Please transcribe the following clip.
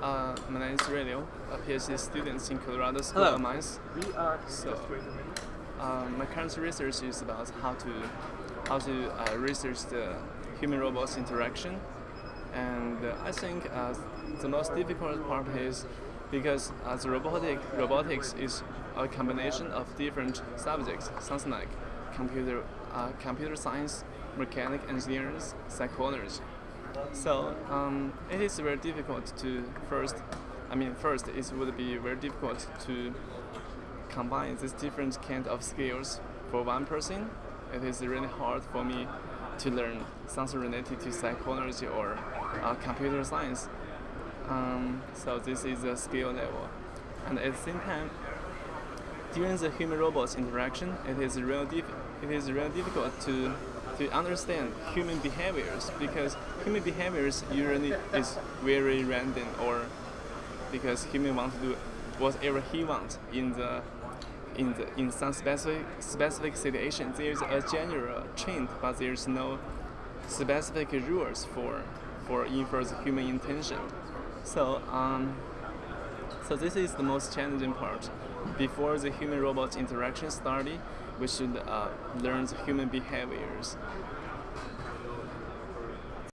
Uh, my name is Raylio, a PhD student in Colorado School Hello. of Mines. We are So- just wait a minute. Um, my current research is about how to how to uh, research the human robots interaction, and uh, I think uh, the most difficult part is because uh, the robotic robotics is a combination of different subjects, something like computer uh, computer science, mechanic engineers, psychology. So um, it is very difficult to first. I mean, first it would be very difficult to combine these different kind of skills for one person. It is really hard for me to learn something related to psychology or uh, computer science. Um, so this is the skill level, and at the same time, during the human-robot interaction, it is real it is real difficult to to understand human behaviors because human behaviors usually is very random or because human want to do whatever he wants in the in the in some specific specific situation. There's a general trend, but there's no specific rules for for infer the human intention. So um, so this is the most challenging part. Before the human-robot interaction study, we should uh, learn the human behaviors.